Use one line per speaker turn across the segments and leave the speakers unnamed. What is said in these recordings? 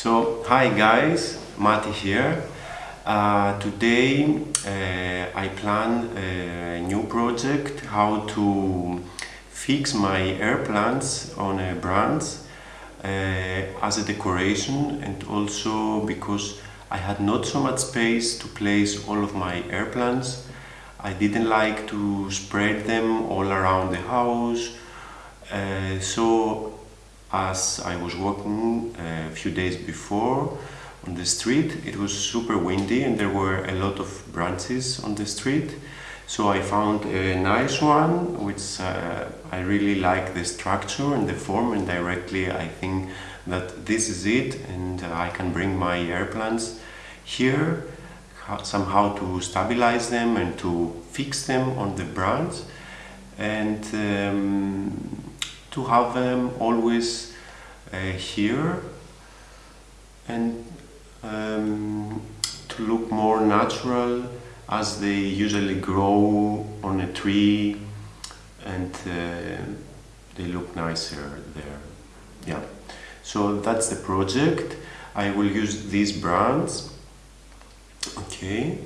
So, hi guys, Mati here. Uh, today uh, I plan a new project how to fix my air plants on a branch uh, as a decoration and also because I had not so much space to place all of my air plants. I didn't like to spread them all around the house. Uh, so as I was walking uh, a few days before on the street, it was super windy and there were a lot of branches on the street. So I found a nice one, which uh, I really like the structure and the form and directly I think that this is it and I can bring my air plants here somehow to stabilize them and to fix them on the branch and um, to have them always uh, here and um, to look more natural as they usually grow on a tree and uh, they look nicer there. Yeah. So that's the project. I will use these brands. Okay.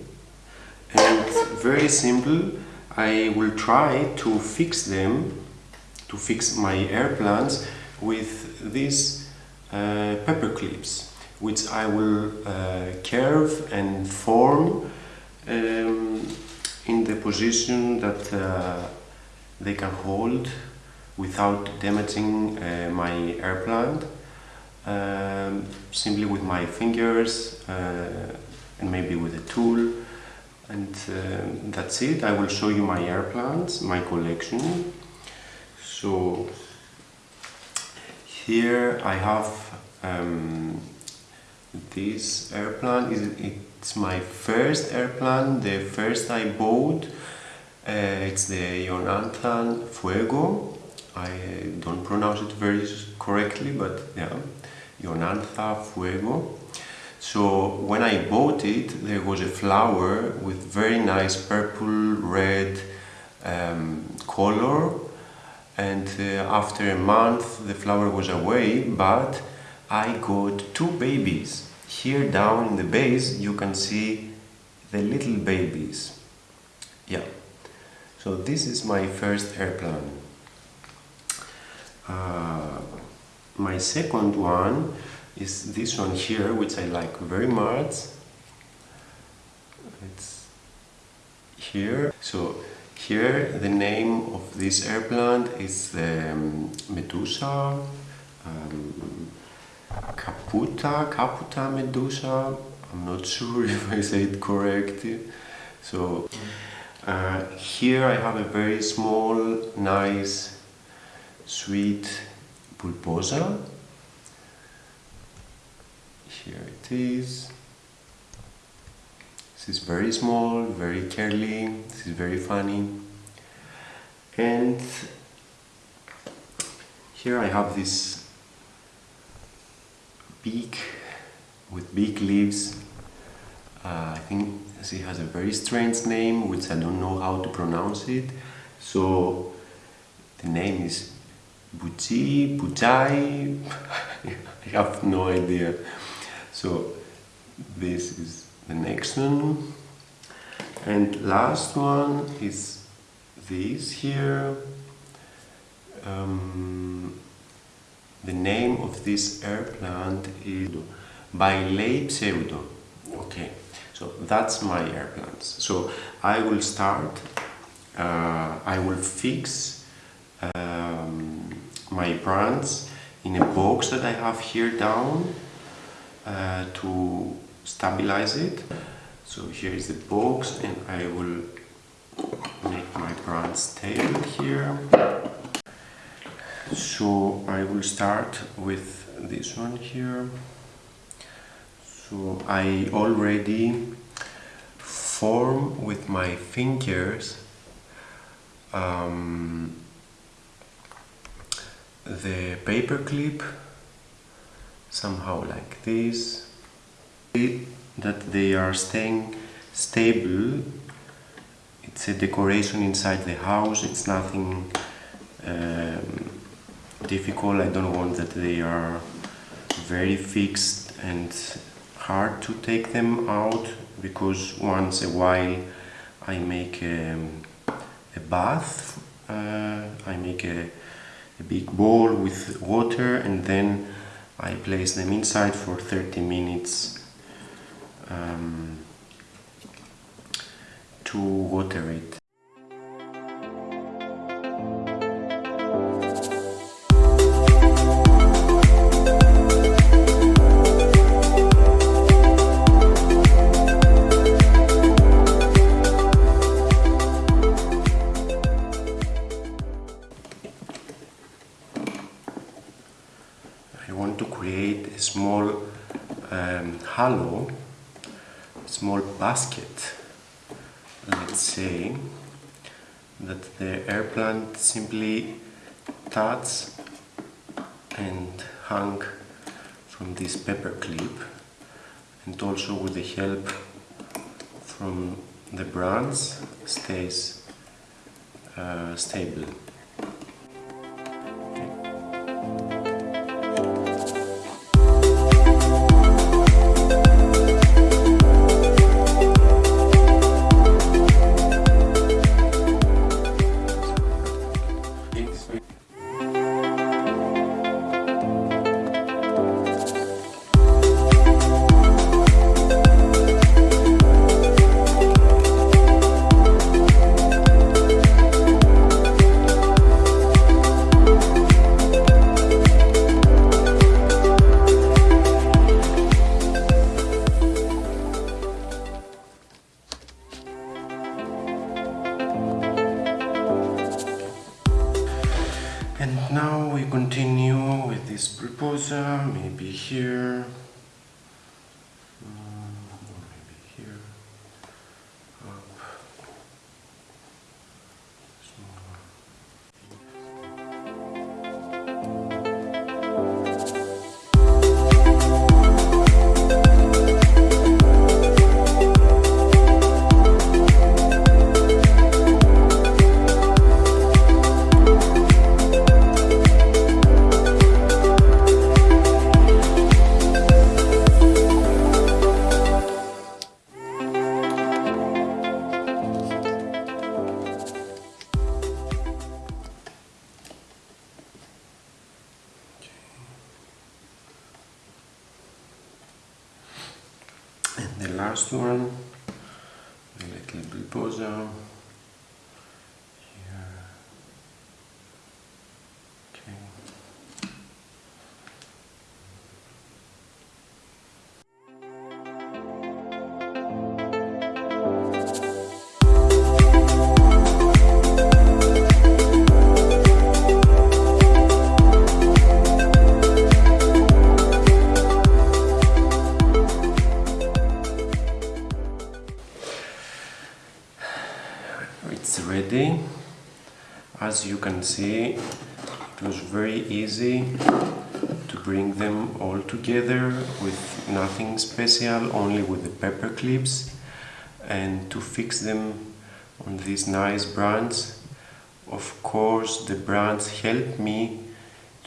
And very simple. I will try to fix them to fix my air plants with these uh, paper clips which I will uh, curve and form um, in the position that uh, they can hold without damaging uh, my air plant um, simply with my fingers uh, and maybe with a tool. And uh, that's it. I will show you my air plants my collection so here I have um, this airplane. it's my first airplane, the first I bought uh, it's the Jonathan Fuego. I don't pronounce it very correctly but yeah Jonathan Fuego. So when I bought it, there was a flower with very nice purple, red um, color and uh, after a month the flower was away but I got two babies. Here down in the base you can see the little babies. Yeah, so this is my first airplane. Uh, my second one is this one here, which I like very much. It's here. So here the name of this air plant is the um, Medusa um, Caputa, Caputa Medusa. I'm not sure if I say it correctly. So uh, here I have a very small, nice, sweet bulbosa here it is is very small very curly is very funny. And here I have this beak with big leaves. Uh, I think she has a very strange name which I don't know how to pronounce it. So the name is Buchi, Buchai, I have no idea. So this is the next one. And last one is this here. Um, the name of this air plant is Bailey Pseudo okay so that's my air plants. So I will start uh, I will fix um, my plants in a box that I have here down uh, to stabilize it. So here is the box and I will make my brand stable here. So I will start with this one here. So I already form with my fingers um, the paper clip somehow like this that they are staying stable. It's a decoration inside the house. It's nothing um, difficult. I don't want that they are very fixed and hard to take them out because once a while I make a, a bath, uh, I make a, a big bowl with water and then I place them inside for 30 minutes um, to water it. I want to create a small um, halo, small basket, let's say, that the air plant simply touch and hung from this paper clip and also with the help from the branch stays uh, stable. Maybe here, And the last As you can see, it was very easy to bring them all together with nothing special, only with the paper clips and to fix them on these nice brands. Of course, the brands help me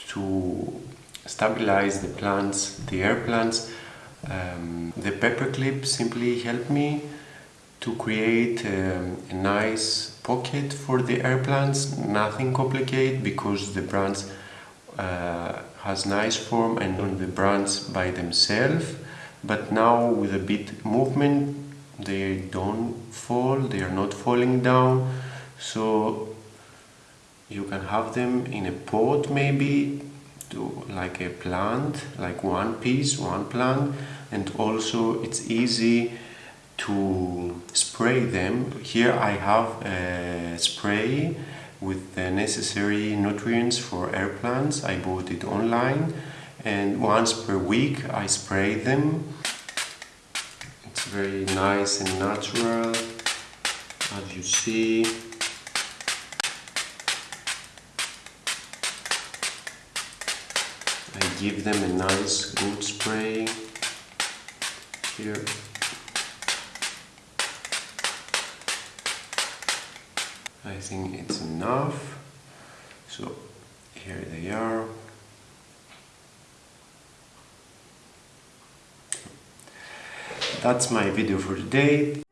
to stabilize the plants, the air plants. Um, the paper clip simply helped me to create um, a nice pocket for the air plants, nothing complicated because the brands uh, has nice form and on the brands by themselves. But now with a bit movement they don't fall, they are not falling down. So you can have them in a pot maybe to like a plant, like one piece, one plant. And also it's easy to spray them. Here I have a spray with the necessary nutrients for air plants. I bought it online and once per week I spray them. It's very nice and natural as you see. I give them a nice good spray here. I think it's enough. So here they are. That's my video for today.